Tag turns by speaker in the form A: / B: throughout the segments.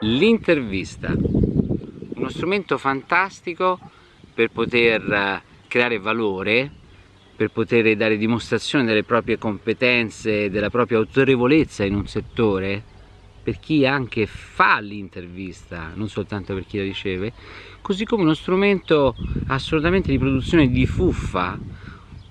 A: L'intervista, uno strumento fantastico per poter eh, creare valore, per poter dare dimostrazione delle proprie competenze, della propria autorevolezza in un settore, per chi anche fa l'intervista, non soltanto per chi la riceve, così come uno strumento assolutamente di produzione di fuffa,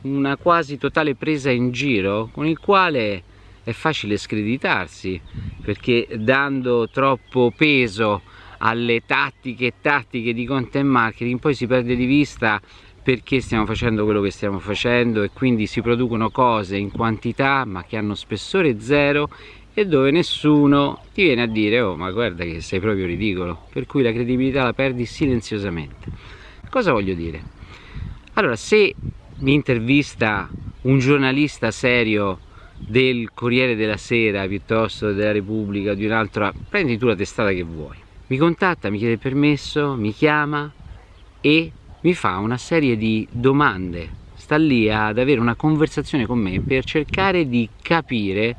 A: una quasi totale presa in giro con il quale è facile screditarsi perché dando troppo peso alle tattiche e tattiche di content marketing poi si perde di vista perché stiamo facendo quello che stiamo facendo e quindi si producono cose in quantità ma che hanno spessore zero e dove nessuno ti viene a dire oh ma guarda che sei proprio ridicolo per cui la credibilità la perdi silenziosamente cosa voglio dire? allora se mi intervista un giornalista serio del Corriere della Sera piuttosto della Repubblica o di un'altra, prendi tu la testata che vuoi. Mi contatta, mi chiede permesso, mi chiama e mi fa una serie di domande. Sta lì ad avere una conversazione con me per cercare di capire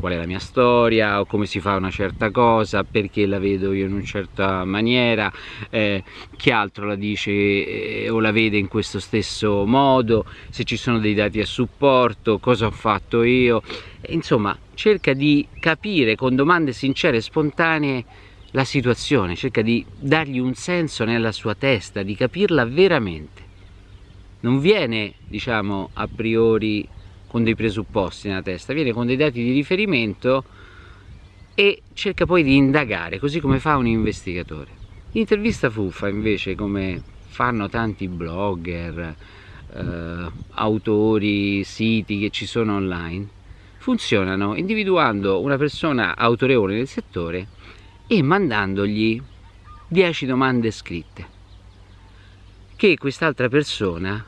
A: qual è la mia storia o come si fa una certa cosa, perché la vedo io in una certa maniera, eh, chi altro la dice eh, o la vede in questo stesso modo, se ci sono dei dati a supporto, cosa ho fatto io, insomma cerca di capire con domande sincere e spontanee la situazione, cerca di dargli un senso nella sua testa, di capirla veramente. Non viene, diciamo, a priori con dei presupposti nella testa, viene con dei dati di riferimento e cerca poi di indagare, così come fa un investigatore. L'intervista fuffa invece, come fanno tanti blogger, eh, autori, siti che ci sono online, funzionano individuando una persona autorevole nel settore e mandandogli 10 domande scritte che quest'altra persona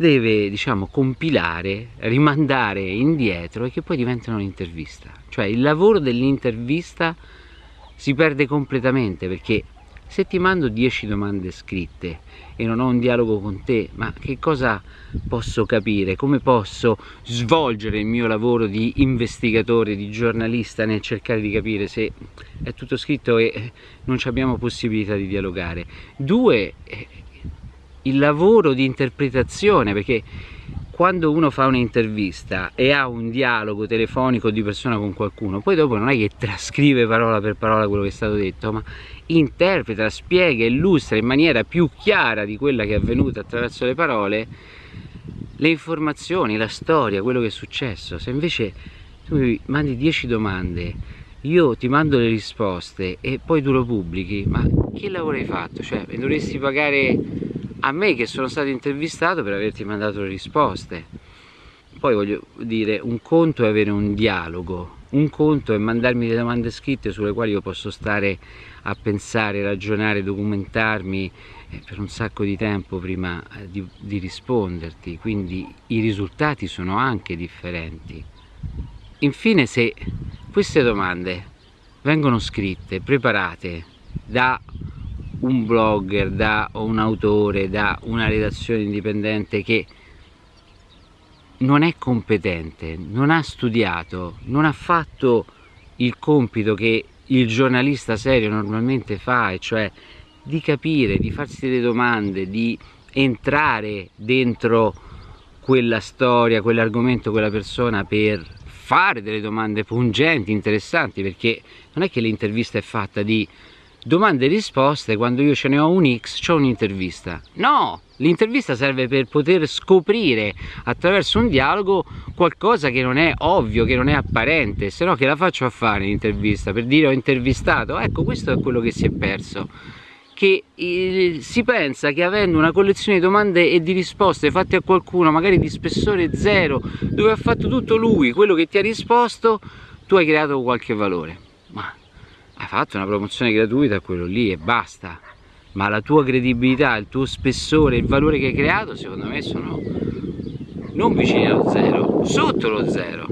A: deve diciamo compilare, rimandare indietro e che poi diventano un'intervista. Cioè il lavoro dell'intervista si perde completamente perché se ti mando 10 domande scritte e non ho un dialogo con te, ma che cosa posso capire? Come posso svolgere il mio lavoro di investigatore, di giornalista nel cercare di capire se è tutto scritto e non abbiamo possibilità di dialogare? Due, il lavoro di interpretazione perché quando uno fa un'intervista e ha un dialogo telefonico di persona con qualcuno poi dopo non è che trascrive parola per parola quello che è stato detto ma interpreta, spiega, illustra in maniera più chiara di quella che è avvenuta attraverso le parole le informazioni, la storia, quello che è successo se invece tu mi mandi 10 domande io ti mando le risposte e poi tu lo pubblichi ma che lavoro hai fatto? cioè dovresti pagare a me che sono stato intervistato per averti mandato le risposte. Poi voglio dire un conto è avere un dialogo un conto è mandarmi le domande scritte sulle quali io posso stare a pensare, ragionare, documentarmi eh, per un sacco di tempo prima eh, di, di risponderti. Quindi i risultati sono anche differenti. Infine se queste domande vengono scritte, preparate da un blogger, da un autore, da una redazione indipendente che non è competente, non ha studiato, non ha fatto il compito che il giornalista serio normalmente fa, e cioè di capire, di farsi delle domande, di entrare dentro quella storia, quell'argomento, quella persona per fare delle domande pungenti, interessanti, perché non è che l'intervista è fatta di domande e risposte quando io ce ne ho un X c'ho un'intervista. No l'intervista serve per poter scoprire attraverso un dialogo qualcosa che non è ovvio che non è apparente se no che la faccio a fare l'intervista per dire ho intervistato. Ecco questo è quello che si è perso. Che eh, si pensa che avendo una collezione di domande e di risposte fatte a qualcuno magari di spessore zero dove ha fatto tutto lui quello che ti ha risposto tu hai creato qualche valore. Ma fatto una promozione gratuita a quello lì e basta. Ma la tua credibilità, il tuo spessore, il valore che hai creato secondo me sono non vicini allo zero, sotto lo zero